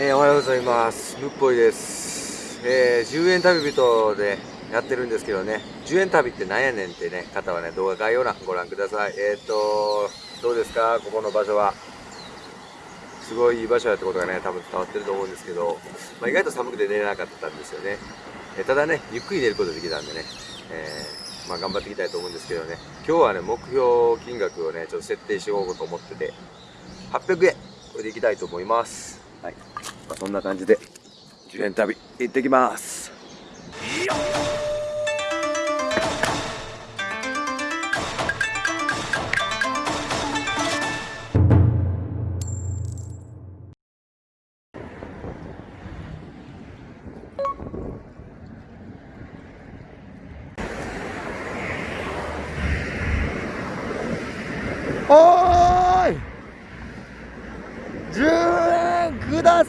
え、おはようございます。むっぽいです。えー、10円旅人でやってるんですけどね。10円旅ってなんやねんってね方はね動画概要欄ご覧ください。えっ、とどうですか？ここの場所は。すごいいい場所やってことがね多分伝わってると思うんですけど、まあ、意外と寒くて寝れなかったんですよね、え、ただねゆっくり寝ることできたんでね、えー、まあ、頑張っていきたいと思うんですけどね。今日はね目標金額をねちょっと設定しようと思ってて。800円。これでいきたいと思います。はい、まあ、そんな感じで10円旅行ってきます。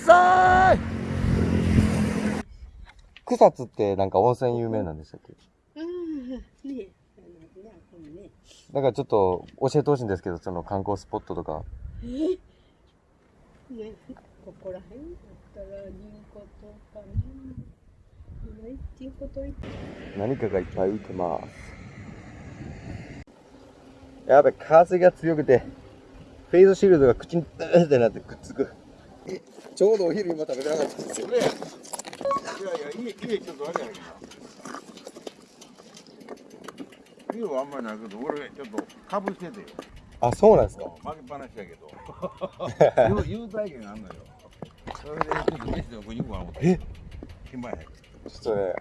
さい草津ってなんか温泉有名なんでしたっけ？うん、ねねだからちょっと教えてほしいんですけど、その観光スポットとか。えね、ここら辺だったら人工とかね。ない人工とい何かがいっぱい浮いてます。やべ、風が強くて、フェイスシールドが口にってなってくっつく。ちょうどお昼今食べてなかったんですよ。いやいや、家、家ちょっとあれやけど。家はあんまりないけど、俺ちょっとかぶしててよ。あ、そうなんですか？負けっぱなしやけど。優待券あんのよ。それでちょっと飯で食いに行こうか思って。え？暇や。ちょっとね、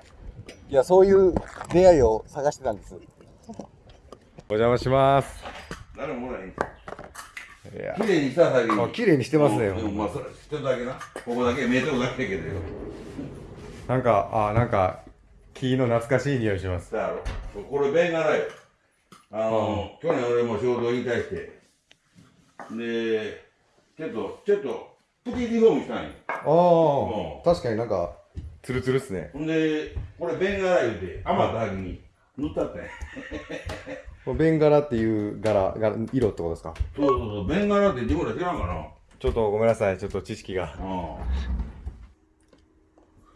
いや、そういう出会いを探してたんです。お邪魔します。誰もおらへん。綺麗にした先に。あ綺麗にしてますねうんまあ、それ、一つだけな。ここだけ、見えてるだけやけどよ。なんか、あ、なんか、木の懐かしい匂いします。だろ。これ、ベンガラよ。あの、去年俺も仕事を引退して。で、ちょっと、ちょっと、プティリフォームしたんよ。あうんあ、確かになんか、ツルツルっすね。ほんで、これ、ベンガラ言うて、余った先に塗ったってん。ベンガラっていう柄、柄色ってことですか？そうそうそう、ベンガラって自分ら知らんかな。ちょっとごめんなさい、ちょっと知識が。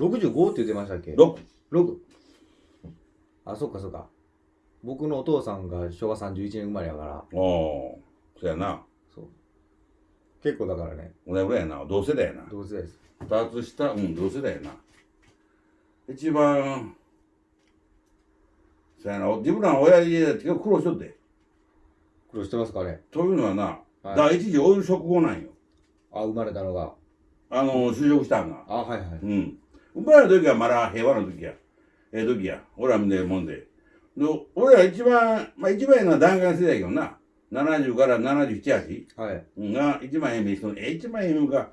うん。65って言ってましたっけ？6。6あそっかそっか僕のお父さんが昭和31年生まれやからおー、そやな。そう結構だからね同じぐらいやな。同世代やな。同世代です二つ下、うん、同世代やな。一番、そやな、自分らの親父だって結構苦労しとって。苦労してますかねというのはな、はい第一次オイル食後なんよ。あ生まれたのがあの、就職したんが。あはいはいうん。生まれた時はまだ平和な時や。ええ時や。俺らみたいなもんで。で、俺ら一番、まあ一番ええのは弾丸世代やけどな。70から77、8はいうんが一番ええ人、え一番ええのか。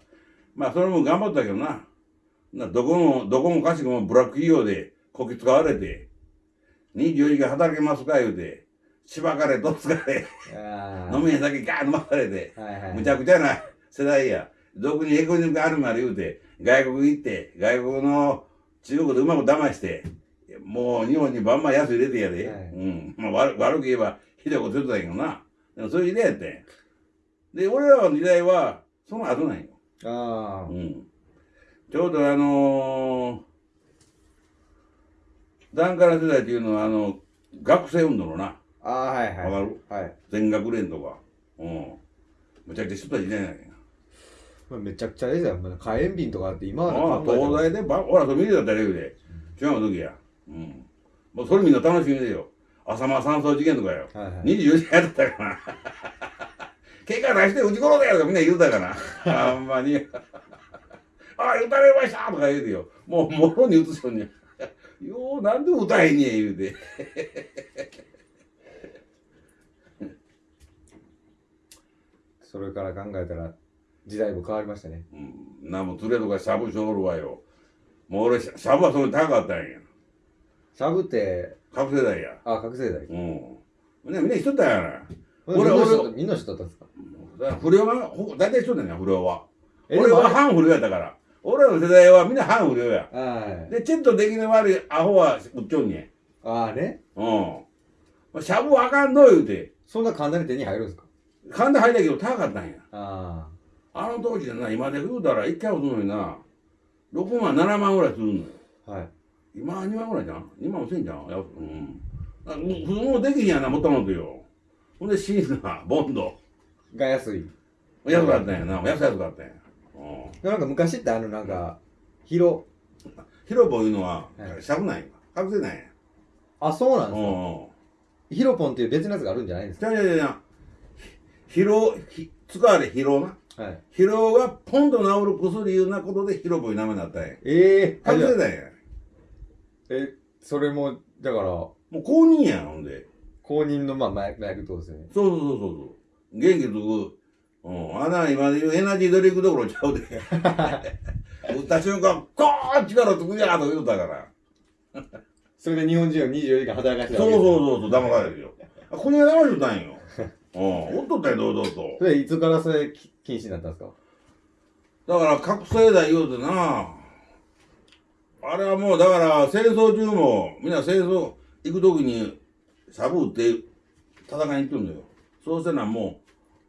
まあそれも頑張ったけどな。などこも、どこもかしこもブラック企業でこき使われて、24時間働けますか言うて、しばかれ、どつかれ、あ飲み屋だけガーッ飲まされて、はいはいむちゃくちゃな世代や。俗にエコニックあるまで言うて、外国行って、外国の中国でうまく騙して、もう日本にバンバン安い入れてやで。はいうん。まあ悪悪く言えばひどいこと言ってたけどな。でもそういう時代やってん。で、俺らの時代は、その後なんよ。ああうん。ちょうどあのー、ダンカラ世代っていうのは、あの、学生運動のな、ああはいはいわかる？はい全学連とか。うん。むちゃくちゃ人たちいないんやけど。まあめちゃくちゃですよまだ火炎瓶とかあって今はああ、東大でば、ほら、それ見てたら言うで。違う時や。うん。もうそれみんな楽しみでよ。浅間山荘事件とかよ。はいはい24時間やってたからな。結果出して撃ち殺せやとかみんな言うたから。あんまに。ああ、撃たれましたとか言うてよ。もう、もろに撃つ人に。よう、なんで撃たへんねん言うて。それから考えたら時代も変わりましたねうん。なも連れとかしゃぶしおるわよ。もう俺、しゃぶはそれ高かったんや。シャブって覚醒剤や。あ覚醒剤うん。みんな、みんなしとったんやな。俺俺みんな知っとったんですか？不良は、ほ大体一緒だよね、不良は。え俺はでも反不良やったから。俺らの世代はみんな反不良や。はい。で、ちょっと出来の悪いアホは売っちょんねああね。ん。うん。しゃぶはあかんの言うて。そんな簡単に手に入るんですか？勘で入ったけど高かったんや。ああの当時でな、今で言うたら一回落とすのにな、6万7万ぐらいするのよ。はい。今2万ぐらいじゃん？2万もせんじゃん？やうん。あもう普通もできひんやなもともとよ。ほんでシーナボンド。が安い。安かったんやな。安安かったんやなんか昔ってあのなんか広ヒロポいうのははい。しゃぶないか覚醒ないあそうなんですか？ヒロポンっていう別のやつがあるんじゃないんですじゃあじゃあじゃあ疲労ひ使われ疲労な。かはい。疲労がポンと治る薬いうなことでヒロポいう名前になったんや。ええー、あじゃあ覚醒ないん。やえそれもだからもう公認やんほんで。公認のまあ麻薬ってことですよね。そうそうそうそう。そう元気つくうん、あんな今で言うエナジードリンクどころちゃうで。打った瞬間、ゴーン力つくやーと言うたから。それで日本人を24時間働かせてそうそうそうそう、騙されるよ。あ、こにが騙してたんよ。うん、おっとったよ、堂々と。それいつからそれき禁止になったんですか？だから、覚醒剤言うてな。あれはもう、だから、戦争中も、みんな戦争行くときに、しゃぶって戦いに行ってんのよ。そうせなも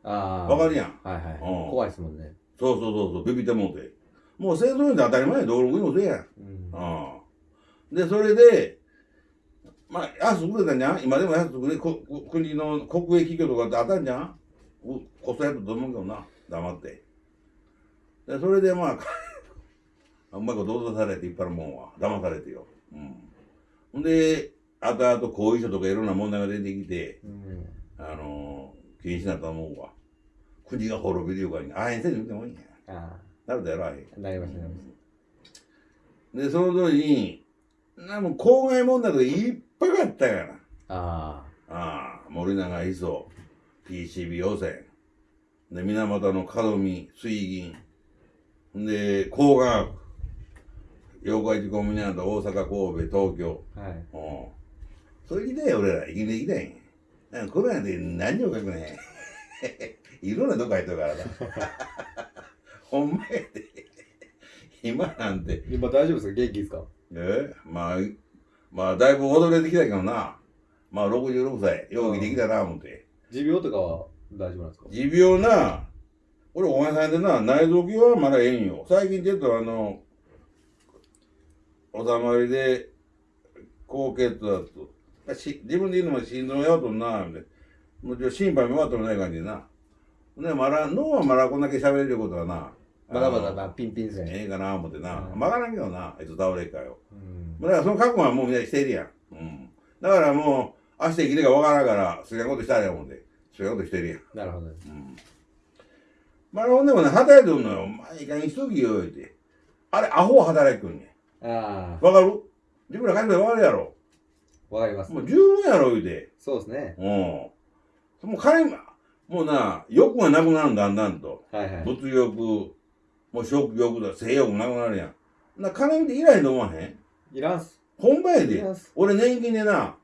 あう、わかるやん。はいはい、うん怖いですもんねそうそうそうそう、ビビってもうて。もう戦争なんて当たり前や、道路にもせやん。うんうん。で、それで、まあ、安くれたんじゃん？今でも安くれ、ここ国の国営企業とかってあったんじゃん？うこそやったと思うけどな、黙って。で、それでまあ、うまいこと脅されていっぱいのもんは、騙されてよ。うん。ほんで、後々後遺症とかいろんな問題が出てきて、うんあのー、禁止になったと思うわ。国が滅びるように、あえんせんで見てもいいんや。あなるだろ、あれ。あなりましたなりましで、その時に、なもう公害問題とかいっぱいあったから。たあああ、森永磯、PCB 汚染。で、水俣の門見、水銀。で、工学。妖怪事故ミナート、大阪、神戸、東京。あはいうん。それで俺ら生きていきたいんや。なんかコロナで何を書くねん。いろんなとこ入ってるからな。ほんまやで。今なんて、今大丈夫ですか？元気ですか？え？まあ、まあ、だいぶ踊れてきたけどな。まあ、66歳、よう生きたな、思って。持病とかは大丈夫なんですか？持病な、俺お前さんでな、内臓器はまだええんよ。最近ちょっとあの、おさまりで、高血圧。し自分で言うのも心臓やとんな、みたいな。もちろん心配も終わってもない感じでな。ね、まだ、脳はまだこんだけ喋れることはな。まだまだまあピンピンですねええかな、思ってな。うんわからんけどな、いつ倒れるかよ。うんだからその覚悟はもうみんなしているやん。うん。だからもう、明日生きるかわからんから、好きなことしたらや思って。好きなことしてるやん。なるほどうん。まあ、ほんでもね、働いてるのよ。まあ、いい加減しときよ、言うて。あれ、アホ働いてくんねあん。わかる？自分ら感じでわかるやろ。あわかりますもう十分やろ、言うて。そうですねうん。もう金、もうな、欲がなくなるんだんだんと。はいはい物欲、もう食欲だ、性欲もなくなるやん。な、金見ていらへんと思わへん？いらんすほんまやでいら。んす俺年金でな、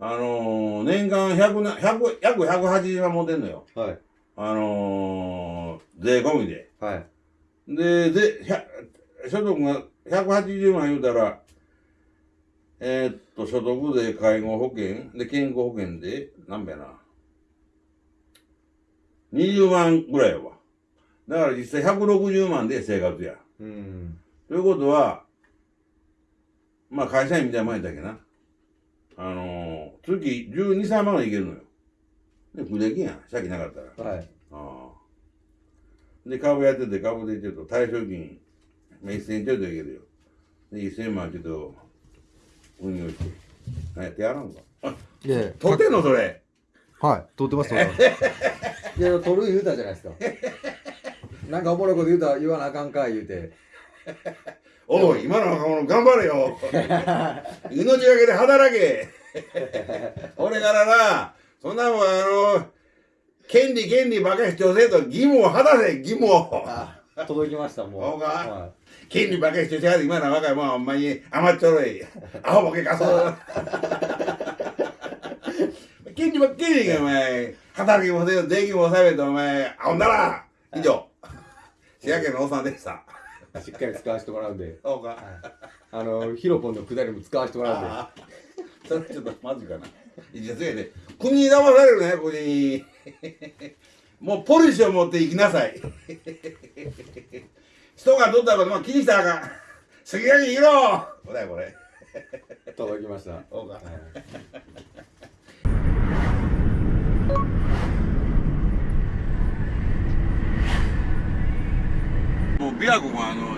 あのー、年間100な、100、約180万持ってんのよ。はいあのー、税込みで。はいで、で、100所得が180万言うたら、えーっと、所得税、介護保険、で、健康保険で、なんべやな。20万ぐらいやわ。だから実際160万で生活や。うんということは、まあ会社員みたいなもんやったっけな。あのー、月12、3万はいけるのよ。で、不出来やん。借金なかったら。はいああ。で、株やってて、株でちょっと退職金、まあ、1000ちょっといけるよ。で、1000万ちょっと運用して。何やってやらん。か。いやいや取ってん。のそれ。はい撮ってます撮ってますいや撮る言うたじゃないですかなん。かおもろいこと言うた言わなあかん。か言うておい、今の若者頑張れよ。命がけで働け。俺からな、そん。なもん。あの、権利権利ばかり主張せん。と義務を果たせ、義務を。あ届きましたもうそうかは権利ばかり主張しはる今の若いもんはほんまに甘っちょろい。アホボケかそう。権利ばっかりがお前、働きもせんと税金も納めとお前、あほんだら以上。滋賀県のおっさんでした。いしっかり使わせてもらうんでそうか。あのヒロポンのくだりも使わせてもらうんでそれちょっとマジかな。いや、そうやで。国に騙されるね、国に。もうポリシーを持って行きなさい。人がどったら、まあ気にしたらあかん。杉垣いろこれこれ。届きました。そうか。もう琵琶湖もあの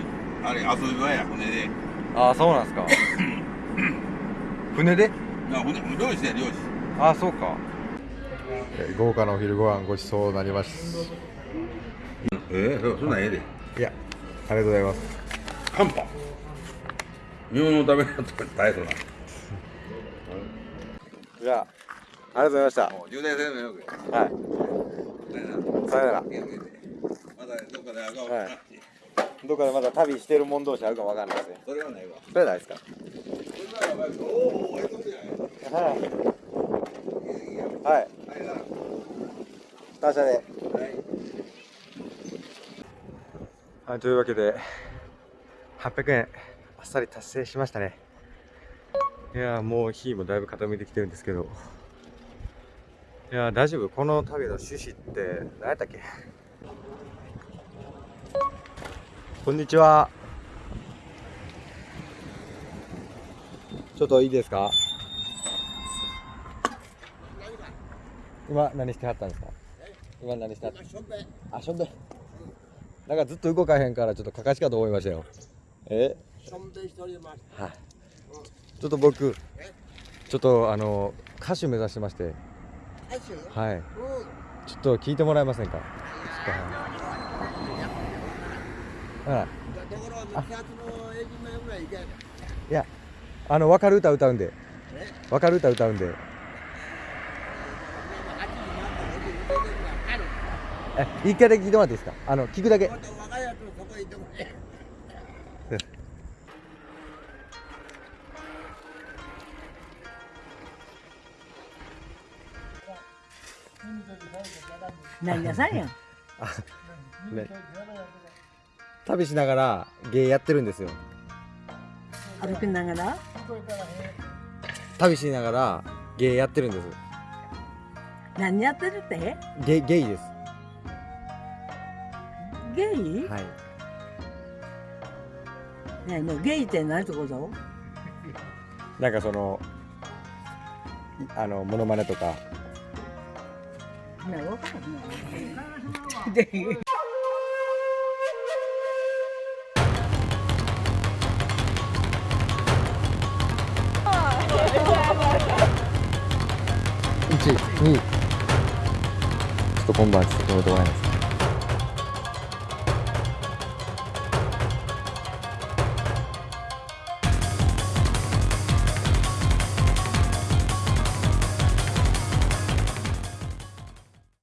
あれ遊び場や船で。ああそうなんですか。船で？な船漁師や漁師。ああそうか。豪華なお昼ご飯ごちそうになります。ええそそんなんええで。いやありがとうございます。カンパ。日本のために大変な。じゃあありがとうございました。もう充電せんのよくはい。さよなら。まだどっかで会うかもはい。どっかでまだ旅してる者同士あるかもわかんないですね。それはないわ。それないですか？おおええとこじゃない。はい。はい。他社ではいというわけで800円あっさり達成しましたね。いやもう日もだいぶ傾いてきてるんですけど。いや大丈夫？この旅の趣旨って何やったっけ？こんにちは。ちょっといいですか？今何してはったんですか？今何してはった？あしょんべんなんかずっと動かへんからちょっとかかしかと思いましたよ。え？はい。ちょっと僕ちょっとあの歌手目指してまして。はい。ちょっと聞いてもらえませんか？ちょっと。はい。はいいやあの分かる歌歌うんで。分かる歌歌うんでえ一回だけ聞いてもらっていいですか？あの聞くだけ何なさいやん？ね旅しながら芸やってるんですよ歩きながら？旅しながら芸やってるんです何やってるって？ゲゲイですゲイ？はいね、もうゲイって何ってこと。なんかそのいあのモノマネとかね、わかんない。で。1、2ちょっと今晩ちょっと止めてもらえます